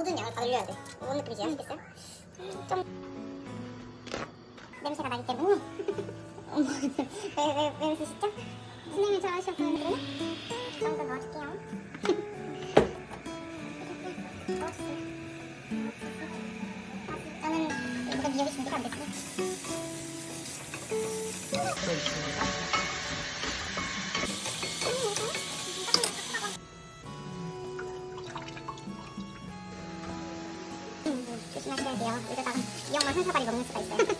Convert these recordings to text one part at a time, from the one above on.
모든 양을 다 늘려야 돼. 뭔 느낌이지? 아시겠어요? 좀 냄새가 나기 때문에 왜왜 왜 웃으시죠? 선생님 좋아하셔서 그러나? 좀더 넣어줄게요. 넣어주세요. 저는 이거보다 미역이 준비가 안 됐어요. 한 사발이 먹는 수가 있어요. 음, 뭐.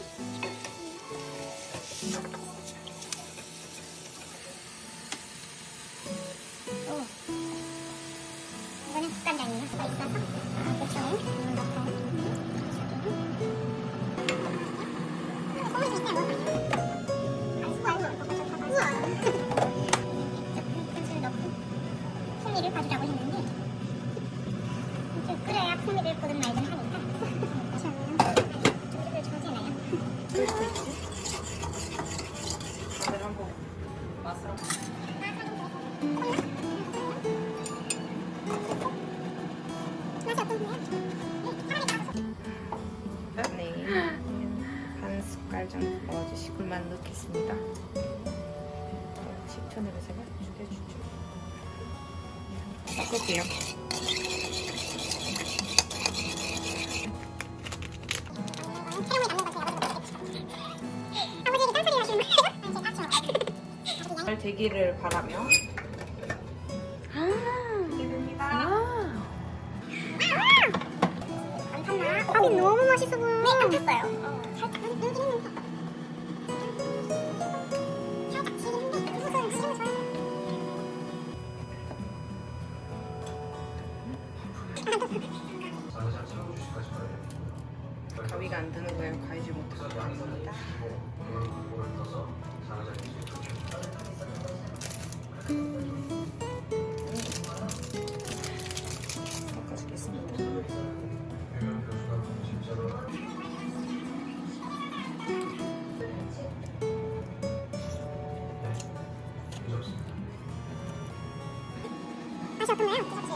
넣고 풍미를 봐주라고 했는데 좀 끓여야 풍미를 보든 말든 하니까 네. 반 숟갈 정도 넣어주시고 굴만 넣겠습니다. 식초를 제가 죽여주죠. 섞을게요. 되기를 바라며. 안? 밥이 너무 맛있어 보여. 네, 안 탔어요. 가위가 안 드는 거예요. 가위지 못하고 합니다. 섞어주겠습니다. 어떤가요? 드셔보세요.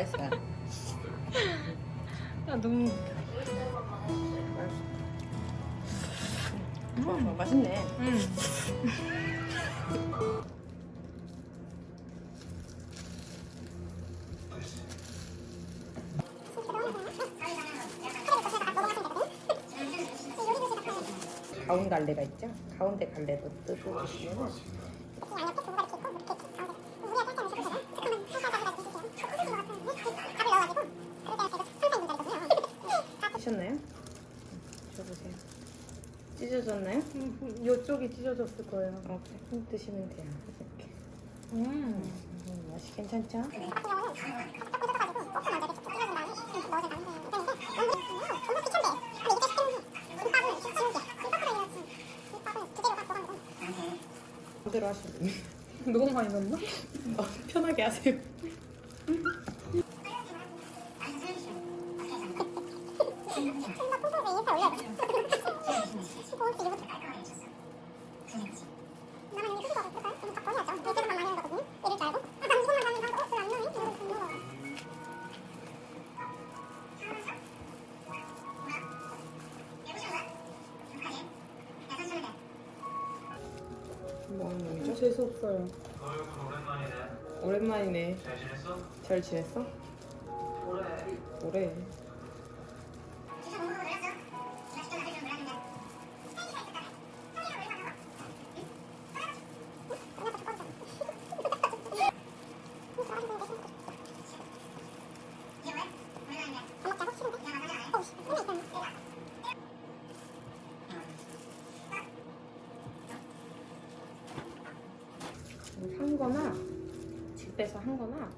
맛있어요. 아 너무 맛있어. 와, 맛있네. 음. 가운 갈래가 있죠? 가운데 갈래도 뜨고 드시면 하셨나요? 드셔보세요. 찢어졌나요? 이쪽이 찢어졌을 거예요. 어, 그래. 드시면 돼요. 이렇게. 음. 음, 맛이 괜찮죠? 그대로 하시면 됩니다. 너무 많이 넣나? 어, 편하게 하세요. 재수 없어요. 오랜만이네. 잘 지냈어? 잘 지냈어? 그래. 오래. 집에서 한 거나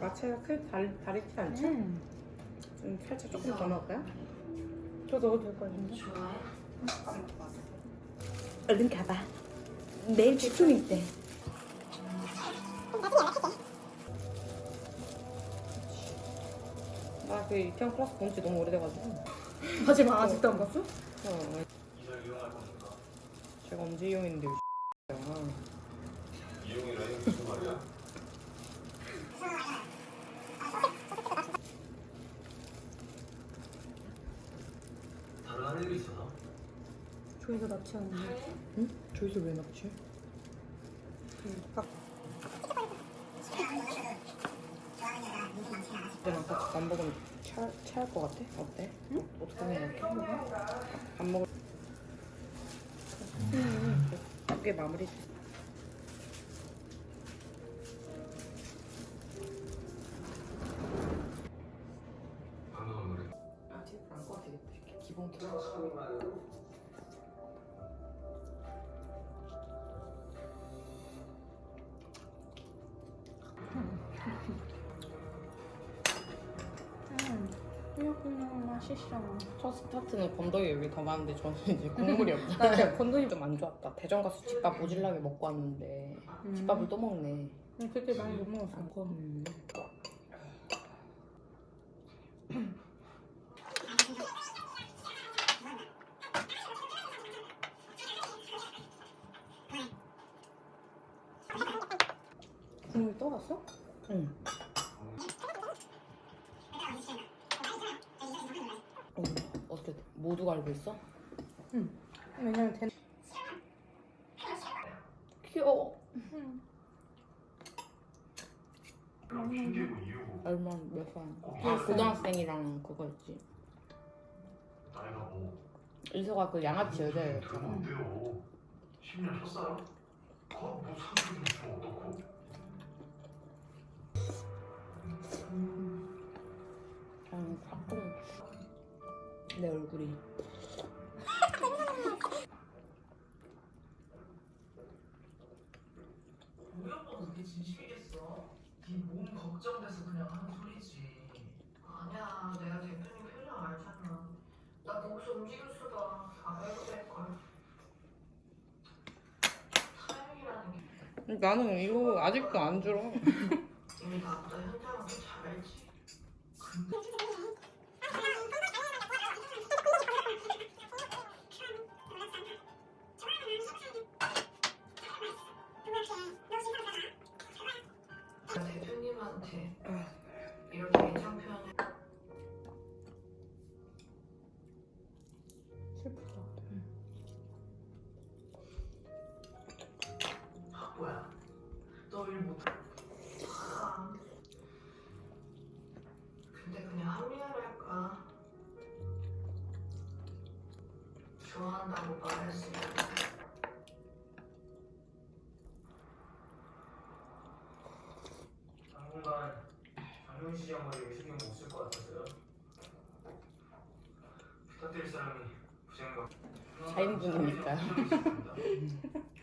마차가 크게 다르, 다르지 않죠? 음. 좀 살짝 조금 더 넣을까요? 저 넣어도 될 것 같은데? 얼른 가봐. 내일 축춤 있대. 나그 이태원 클래스 본지 너무 오래돼가지고. 하지마 아직도 안 봤어? 어? 제가 언제 이용했는데 이 이용이라니 무슨 말이야? 할 일이 있어서? 조이가 납치하는데. 응? 저기서 왜 납치? 딱 그때랑 같이 밥 먹으면 차, 체할 것 같아? 어때? 어, 어떻게 생각해? 밥 먹을 음, 그게 마무리 음. 그냥 맛있어. 첫 스타트는 건더기 여기 더 많은데 저는 이제 국물이 없잖아 나 건더기 좀 안 좋았다 대전 가서 집밥 모질라게 먹고 왔는데 집밥을 또 먹네 음, 그때 많이 못 먹었어. 음. 국물 떠갔어? 응. 어, 어떻게 모두가 알고 있어? 왜냐면 대... 귀여워. 이유고 얼마 몇 살? 아, 고등학생이랑 그거 있지. 이서가 그 양아치 들으면 여자였잖아. 어때요? 10년 쳤어요? 그뭐 사 내 얼굴이. 우리 오빠 그게 진심이겠어. 네몸 걱정돼서 그냥 하는 소리지. 아니야, 내가 대표님 표정 알잖아. 나 거기서 움직일 수가 안 해도 될걸. 타이밍이라는 게 나는 이거 아직도 안 줄어. 이미 나보다 더잘 알지. 님한테 이렇게 애정 표현을 슬프다. 아, 뭐야? 너일 못해? 아. 근데 그냥 합리화를 할까? 좋아한다고 말했으면 당분간 장윤 씨 양말에 신경 못 쓸 것 같아서요. 부탁드릴 사람이 부장과 4인분이니까요.